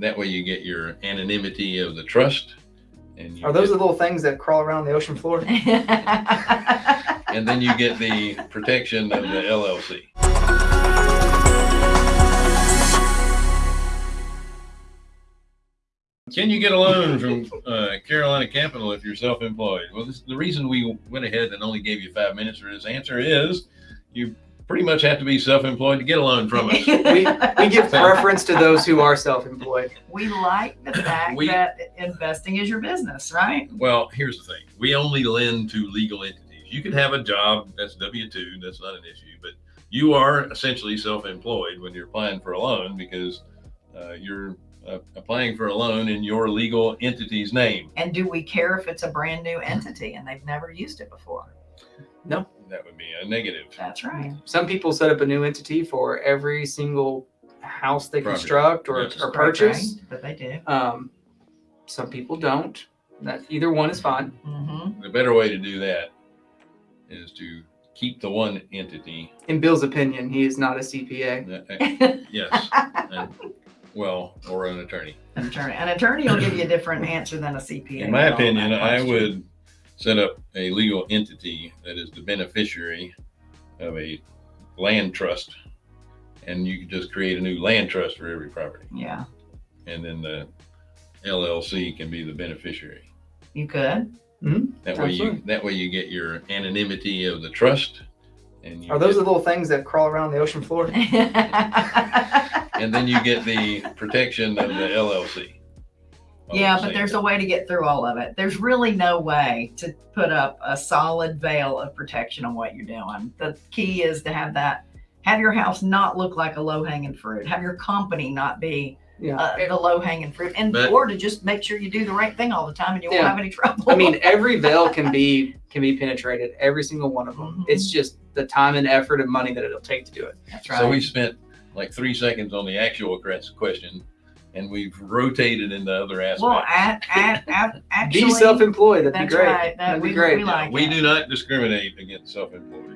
That way you get your anonymity of the trust. And you Are those get- the little things that crawl around the ocean floor? and then you get the protection of the LLC. Can you get a loan from uh, Carolina Capital if you're self-employed? Well, this, the reason we went ahead and only gave you five minutes for this answer is you pretty much have to be self-employed to get a loan from us. We, we give preference to those who are self-employed. we like the fact We- that investing is your business, right? Well, here's the thing. We only lend to legal entities. You can have a job that's W-2, that's not an issue, but you are essentially self-employed when you're applying for a loan because uh, you're uh, applying for a loan in your legal entity's name. And do we care if it's a brand new entity and they've never used it before? That would be a negative. That's right. Some people set up a new entity for every single house they Property. construct or, Yes. or purchase. Right, But they do. Um, some people don't. That either one is fine. hmm The better way to do that is to keep the one entity. In Bill's opinion, he is not a CPA. Yes, and- well, or an attorney. An attorney. An attorney will give you a different answer than a CPA. In my opinion, I question. would set up a legal entity that is the beneficiary of a land trust. And you could just create a new land trust for every property. Yeah, And then the LLC can be the beneficiary. you could. Mm-hmm. That way you, that way you get your anonymity of the trust. And you Are those get- the little things that crawl around the ocean floor? and then you get the protection of the LLC. All Yeah, but same there's a way to get through all of it. There's really no way to put up a solid veil of protection on what you're doing. The key is to have that, have your house not look like a low hanging fruit, have your company not be Yeah. uh, the low hanging fruit, and But- or to just make sure you do the right thing all the time and you won't have any trouble. I mean, every veil can be can be penetrated. Every single one of them. Mhm. It's just the time and effort and money that it'll take to do it. that's right. So we spent like three seconds on the actual question and we've rotated into other aspects. Well, at, at, at, actually, be self-employed. That'd that's be great. right. That That'd we, be great. we like we do not discriminate against self-employed.